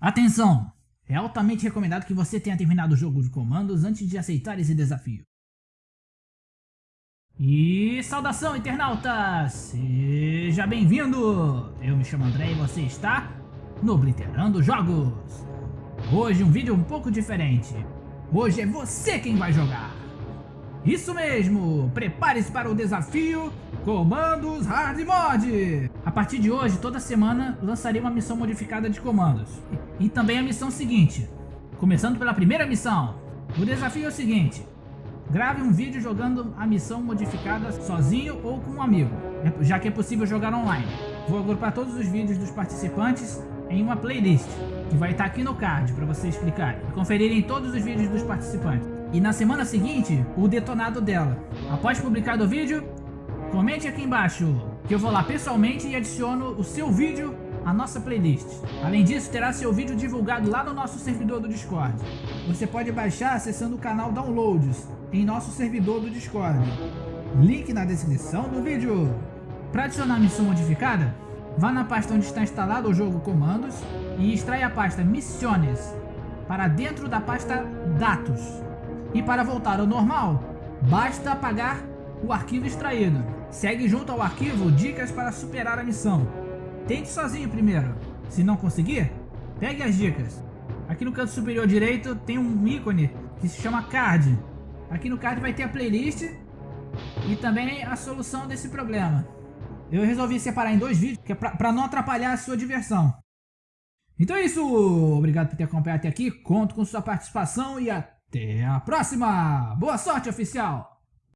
Atenção! É altamente recomendado que você tenha terminado o jogo de comandos antes de aceitar esse desafio. E saudação internauta! Seja bem-vindo! Eu me chamo André e você está no Obliterando Jogos! Hoje um vídeo um pouco diferente. Hoje é você quem vai jogar! Isso mesmo! Prepare-se para o desafio Comandos Hard Mod! A partir de hoje, toda semana, lançarei uma missão modificada de comandos. E também a missão seguinte. Começando pela primeira missão. O desafio é o seguinte. Grave um vídeo jogando a missão modificada sozinho ou com um amigo, já que é possível jogar online. Vou agrupar todos os vídeos dos participantes em uma playlist, que vai estar aqui no card para vocês clicarem e conferirem todos os vídeos dos participantes e na semana seguinte o detonado dela. Após publicado o vídeo, comente aqui embaixo que eu vou lá pessoalmente e adiciono o seu vídeo à nossa playlist. Além disso, terá seu vídeo divulgado lá no nosso servidor do Discord. Você pode baixar acessando o canal Downloads em nosso servidor do Discord. Link na descrição do vídeo. Para adicionar missão modificada, vá na pasta onde está instalado o jogo Comandos e extrai a pasta Missiones para dentro da pasta Dados. E para voltar ao normal, basta apagar o arquivo extraído. Segue junto ao arquivo dicas para superar a missão. Tente sozinho primeiro. Se não conseguir, pegue as dicas. Aqui no canto superior direito tem um ícone que se chama card. Aqui no card vai ter a playlist e também a solução desse problema. Eu resolvi separar em dois vídeos, é para não atrapalhar a sua diversão. Então é isso, obrigado por ter acompanhado até aqui, conto com sua participação e até até a próxima! Boa sorte, oficial!